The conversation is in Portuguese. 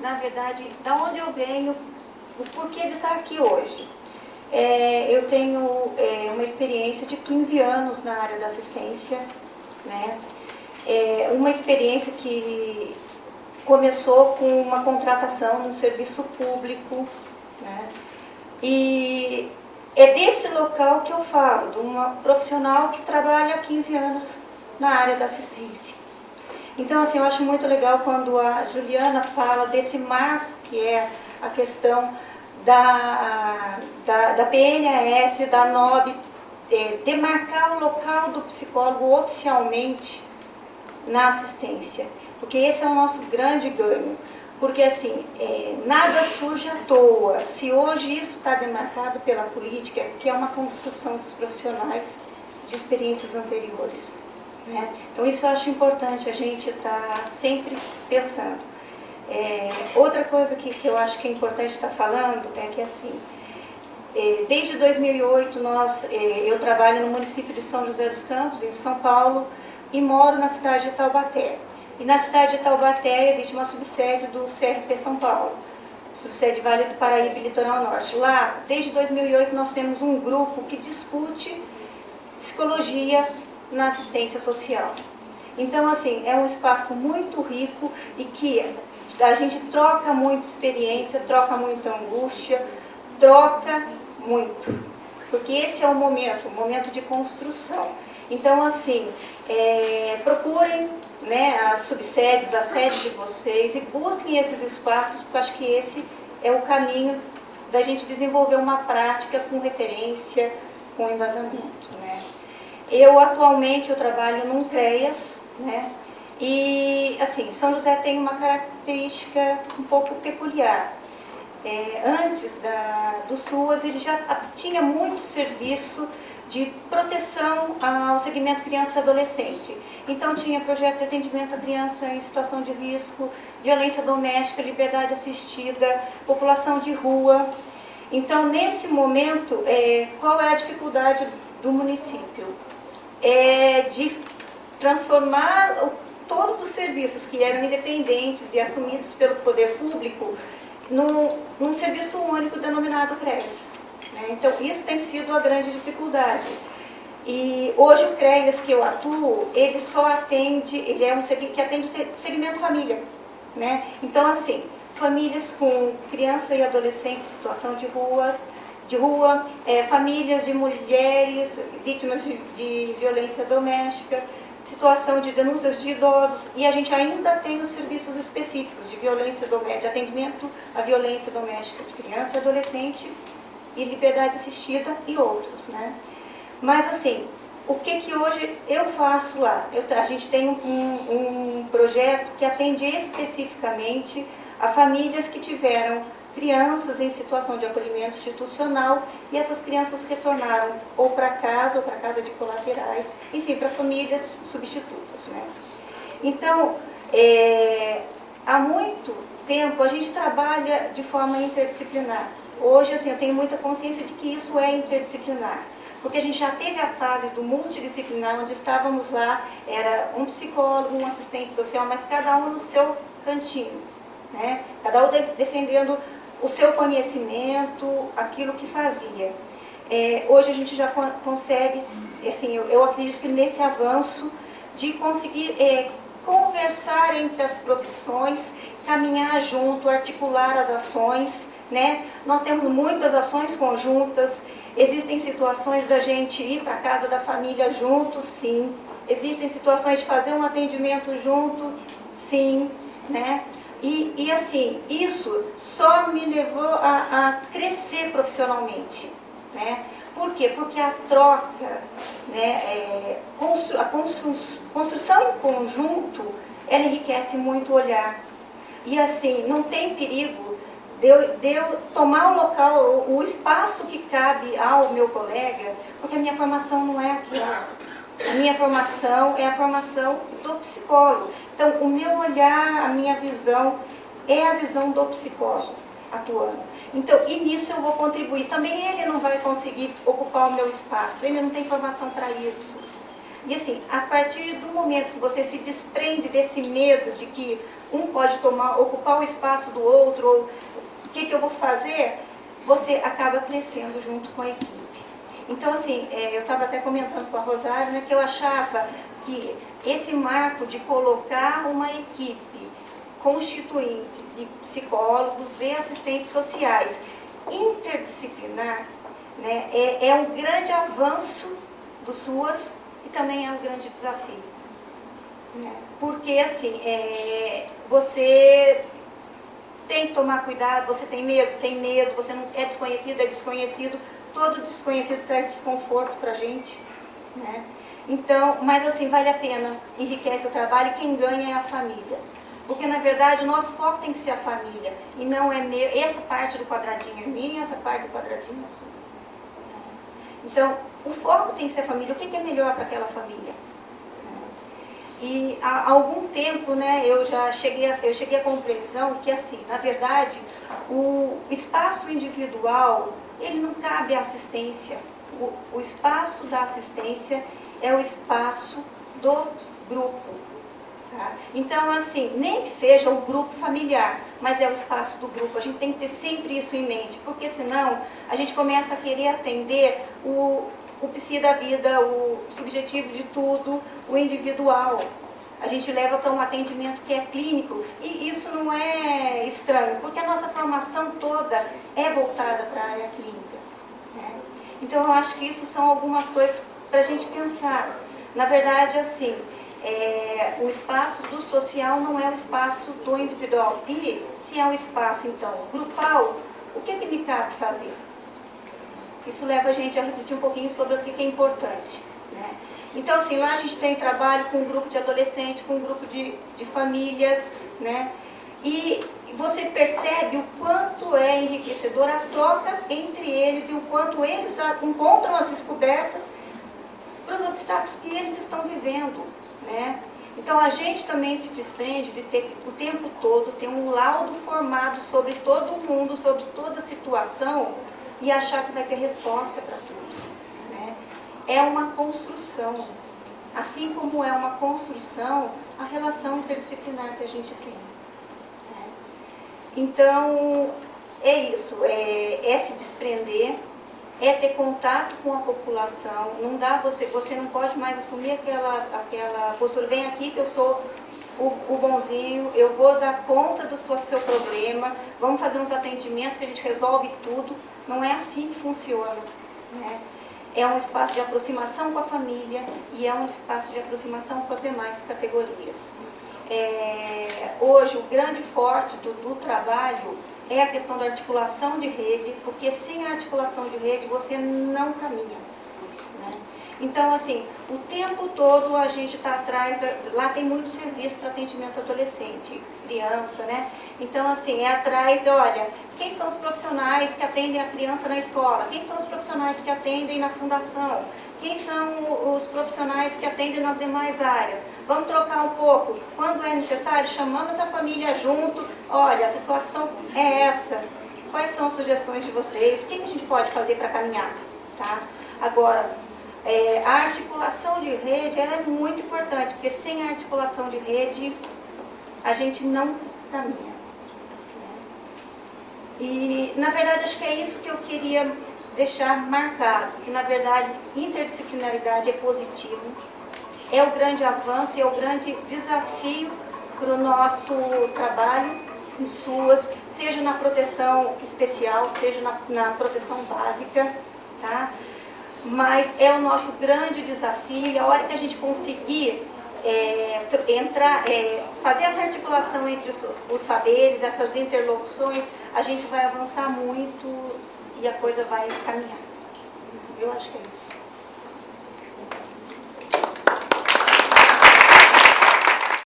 na verdade, da onde eu venho, o porquê de estar aqui hoje. É, eu tenho é, uma experiência de 15 anos na área da assistência, né? É uma experiência que começou com uma contratação no serviço público, né? E é desse local que eu falo, de uma profissional que trabalha há 15 anos na área da assistência. Então, assim, eu acho muito legal quando a Juliana fala desse marco que é a questão da, da, da PNAS, da NOB, é, demarcar o local do psicólogo oficialmente na assistência, porque esse é o nosso grande ganho. Porque assim, é, nada surge à toa. Se hoje isso está demarcado pela política, que é uma construção dos profissionais de experiências anteriores. Né? Então isso eu acho importante a gente estar tá sempre pensando. É, outra coisa que, que eu acho que é importante estar tá falando é que assim, é, desde 2008 nós, é, eu trabalho no município de São José dos Campos, em São Paulo, e moro na cidade de Taubaté. E na cidade de Taubaté existe uma subsede do CRP São Paulo, subsede Vale do Paraíba e Litoral Norte. Lá, desde 2008, nós temos um grupo que discute psicologia na assistência social. Então, assim, é um espaço muito rico e que a gente troca muita experiência, troca muita angústia, troca muito. Porque esse é o momento, o momento de construção. Então, assim, é, procurem né, as subsedes, a sede de vocês e busquem esses espaços, porque acho que esse é o caminho da gente desenvolver uma prática com referência, com embasamento. Né. Eu, atualmente, eu trabalho num CREAS, né, e, assim, São José tem uma característica um pouco peculiar. É, antes da, do SUAS, ele já tinha muito serviço de proteção ao segmento criança e adolescente. Então tinha projeto de atendimento à criança em situação de risco, violência doméstica, liberdade assistida, população de rua. Então nesse momento, é, qual é a dificuldade do município? É de transformar todos os serviços que eram independentes e assumidos pelo poder público num, num serviço único denominado CRES. Né? Então, isso tem sido a grande dificuldade. E hoje o CREAS que eu atuo, ele só atende, ele é um que atende o segmento família. Né? Então, assim, famílias com criança e adolescente em situação de ruas, de rua, é, famílias de mulheres vítimas de, de violência doméstica, situação de denúncias de idosos e a gente ainda tem os serviços específicos de violência doméstica, de atendimento à violência doméstica de criança e adolescente e liberdade assistida e outros, né? Mas assim, o que que hoje eu faço lá? Eu, a gente tem um, um projeto que atende especificamente a famílias que tiveram crianças em situação de acolhimento institucional e essas crianças retornaram ou para casa ou para casa de colaterais, enfim, para famílias substitutas. Né? Então, é, há muito tempo a gente trabalha de forma interdisciplinar. Hoje, assim, eu tenho muita consciência de que isso é interdisciplinar. Porque a gente já teve a fase do multidisciplinar, onde estávamos lá, era um psicólogo, um assistente social, mas cada um no seu cantinho. Né? Cada um defendendo o seu conhecimento, aquilo que fazia. É, hoje a gente já consegue, assim, eu, eu, acredito que nesse avanço de conseguir é, conversar entre as profissões, caminhar junto, articular as ações, né? Nós temos muitas ações conjuntas, existem situações da gente ir para casa da família junto, sim. Existem situações de fazer um atendimento junto, sim, né? E, e assim, isso só me levou a, a crescer profissionalmente, né? Por quê? Porque a troca, né, é, constru, a constru, construção em conjunto, ela enriquece muito o olhar. E assim, não tem perigo de eu, de eu tomar o local, o, o espaço que cabe ao meu colega, porque a minha formação não é aquela. Minha formação é a formação do psicólogo. Então, o meu olhar, a minha visão, é a visão do psicólogo atuando. Então, e nisso eu vou contribuir. Também ele não vai conseguir ocupar o meu espaço, ele não tem formação para isso. E assim, a partir do momento que você se desprende desse medo de que um pode tomar, ocupar o espaço do outro, ou o que, que eu vou fazer, você acaba crescendo junto com a equipe. Então, assim, é, eu estava até comentando com a Rosário, né, que eu achava que esse marco de colocar uma equipe constituinte de psicólogos e assistentes sociais interdisciplinar né, é, é um grande avanço do SUAS e também é um grande desafio. Né? Porque, assim, é, você tem que tomar cuidado, você tem medo, tem medo, você não é desconhecido, é desconhecido, todo desconhecido traz desconforto para a gente, né? Então, mas assim, vale a pena, enriquece o trabalho e quem ganha é a família. Porque, na verdade, o nosso foco tem que ser a família. E não é meu, essa parte do quadradinho é minha, essa parte do quadradinho é sua. Então, o foco tem que ser a família. O que é melhor para aquela família? E há algum tempo, né, eu já cheguei a, eu cheguei à compreensão que, assim, na verdade, o espaço individual, ele não cabe à assistência. O, o espaço da assistência é o espaço do grupo. Tá? Então, assim, nem que seja o grupo familiar, mas é o espaço do grupo. A gente tem que ter sempre isso em mente, porque senão a gente começa a querer atender o, o psi da vida, o subjetivo de tudo, o individual. A gente leva para um atendimento que é clínico e isso não é estranho, porque a nossa formação toda é voltada para a área clínica. Né? Então eu acho que isso são algumas coisas para a gente pensar. Na verdade, assim, é, o espaço do social não é o espaço do individual. E se é um espaço, então, grupal, o que, é que me cabe fazer? Isso leva a gente a refletir um pouquinho sobre o que é importante. Né? Então, assim, lá a gente tem trabalho com um grupo de adolescentes, com um grupo de, de famílias, né? E você percebe o quanto é enriquecedora a troca entre eles e o quanto eles encontram as descobertas para os obstáculos que eles estão vivendo. Né? Então a gente também se desprende de ter o tempo todo ter um laudo formado sobre todo mundo, sobre toda a situação e achar que vai ter resposta para tudo. Né? É uma construção, assim como é uma construção a relação interdisciplinar que a gente tem. Né? Então é isso, é, é se desprender é ter contato com a população, não dá você, você não pode mais assumir aquela, aquela postura, vem aqui que eu sou o, o bonzinho, eu vou dar conta do seu, seu problema, vamos fazer uns atendimentos que a gente resolve tudo, não é assim que funciona. Né? É um espaço de aproximação com a família e é um espaço de aproximação com as demais categorias. É, hoje, o grande forte do, do trabalho é a questão da articulação de rede, porque sem a articulação de rede você não caminha. Então, assim, o tempo todo a gente está atrás, da, lá tem muito serviço para atendimento adolescente, criança, né? Então, assim, é atrás, olha, quem são os profissionais que atendem a criança na escola? Quem são os profissionais que atendem na fundação? Quem são os profissionais que atendem nas demais áreas? Vamos trocar um pouco. Quando é necessário, chamamos a família junto. Olha, a situação é essa. Quais são as sugestões de vocês? O que a gente pode fazer para caminhar? Tá? Agora, é, a articulação de rede é muito importante, porque sem a articulação de rede, a gente não caminha. Né? E, na verdade, acho que é isso que eu queria deixar marcado, que na verdade interdisciplinaridade é positivo, é o grande avanço e é o grande desafio para o nosso trabalho em SUAS, seja na proteção especial, seja na, na proteção básica, tá? Mas é o nosso grande desafio e a hora que a gente conseguir é, entrar, é, fazer essa articulação entre os, os saberes, essas interlocuções, a gente vai avançar muito e a coisa vai caminhar. Eu acho que é isso.